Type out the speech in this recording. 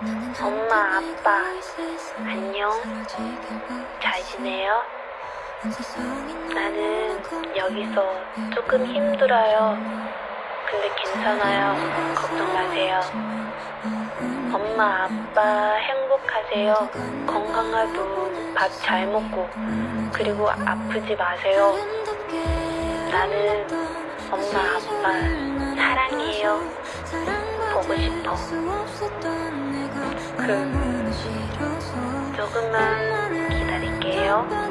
엄마, 아빠, 안녕. 잘 지내요? 나는 여기서 조금 힘들어요. 근데 괜찮아요. 걱정 마세요. 엄마, 아빠 행복하세요. 건강하고 밥 잘 먹고, 그리고 아프지 마세요. 나는 엄마, 아빠 사랑해요. 보고 싶어. 그, 조금만 기다릴게요.